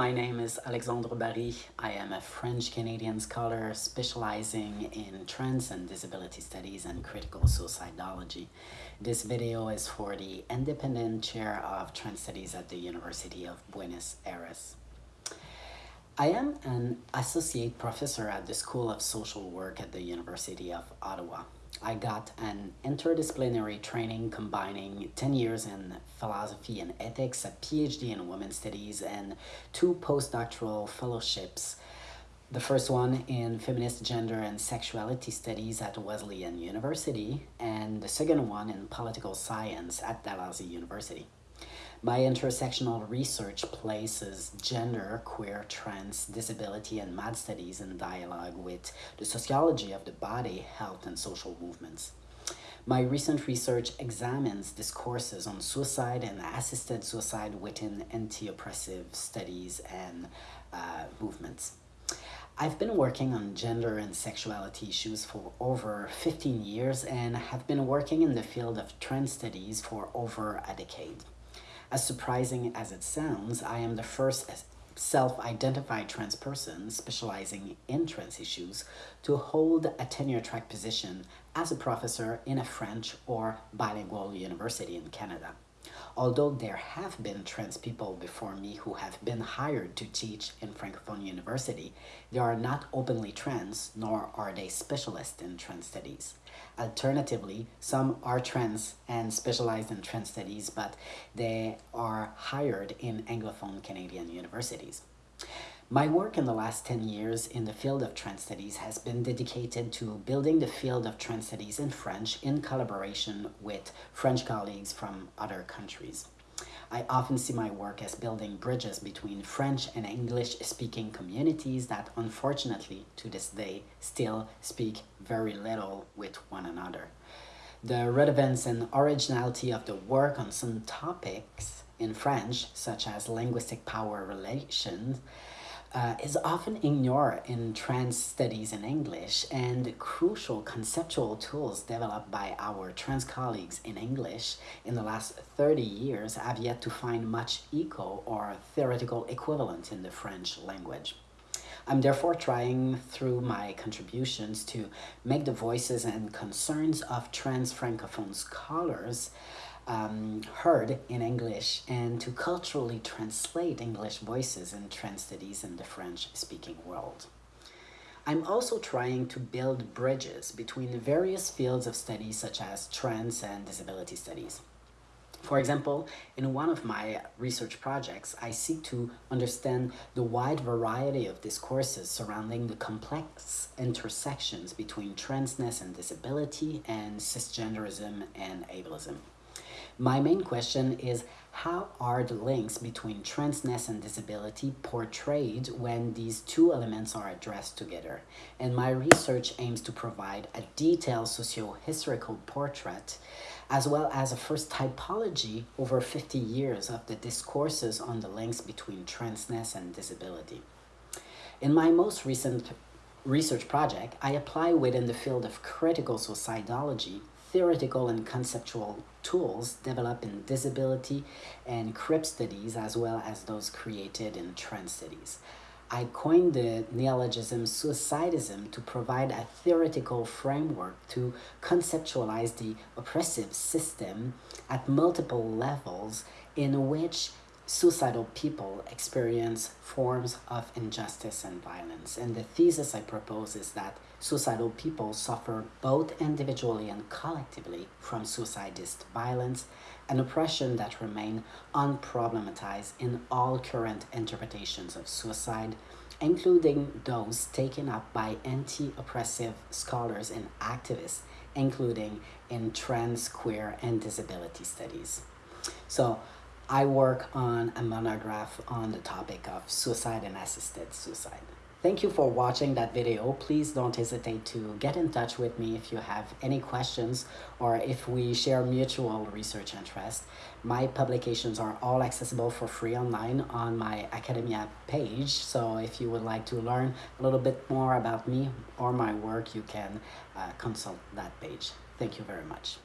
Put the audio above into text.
Baril. I am a French-Canadian scholar specializing in trans and disability studies and critical suicidology. This video is for the Independent Chair of Trans Studies at the University of Buenos Aires. I am an associate professor at the School of Social Work at the University of Ottawa. I got an interdisciplinary training combining 10 years in philosophy and ethics, a PhD in women's studies, and two postdoctoral fellowships. The first one in feminist gender and sexuality studies at Wesleyan University, and the second one in political science at Dalhousie University. My intersectional research places gender, queer, trans, disability, and mad studies in dialogue with the sociology of the body, health, and social movements. My recent research examines discourses on suicide and assisted suicide within anti-oppressive studies and uh, movements. I've been working on gender and sexuality issues for over 15 years and have been working in the field of trans studies for over a decade. As surprising as it sounds, I am the first self-identified trans person specializing in trans issues to hold a tenure-track position as a professor in a French or bilingual university in Canada. Although there have been trans people before me who have been hired to teach in Francophone University, they are not openly trans, nor are they specialists in trans studies. Alternatively, some are trans and specialized in trans studies, but they are hired in Anglophone Canadian universities. My work in the last 10 years in the field of trans studies has been dedicated to building the field of trans studies in French in collaboration with French colleagues from other countries. I often see my work as building bridges between French and English-speaking communities that unfortunately to this day still speak very little with one another. The relevance and originality of the work on some topics in French, such as linguistic power relations, uh, is often ignored in trans studies in English and crucial conceptual tools developed by our trans colleagues in English in the last 30 years have yet to find much echo or theoretical equivalent in the French language. I'm therefore trying through my contributions to make the voices and concerns of trans francophone scholars um, heard in English and to culturally translate English voices and trans studies in the French-speaking world. I'm also trying to build bridges between the various fields of study such as trans and disability studies. For example, in one of my research projects, I seek to understand the wide variety of discourses surrounding the complex intersections between transness and disability and cisgenderism and ableism. My main question is how are the links between transness and disability portrayed when these two elements are addressed together? And my research aims to provide a detailed socio-historical portrait as well as a first typology over 50 years of the discourses on the links between transness and disability. In my most recent research project, I apply within the field of critical suicidology theoretical and conceptual tools developed in disability and CRIP studies as well as those created in trans studies. I coined the neologism suicidism to provide a theoretical framework to conceptualize the oppressive system at multiple levels in which suicidal people experience forms of injustice and violence. And the thesis I propose is that suicidal people suffer both individually and collectively from suicidist violence and oppression that remain unproblematized in all current interpretations of suicide, including those taken up by anti-oppressive scholars and activists, including in trans, queer, and disability studies. So I work on a monograph on the topic of suicide and assisted suicide. Thank you for watching that video. Please don't hesitate to get in touch with me if you have any questions or if we share mutual research interest. My publications are all accessible for free online on my Academia page. So if you would like to learn a little bit more about me or my work, you can uh, consult that page. Thank you very much.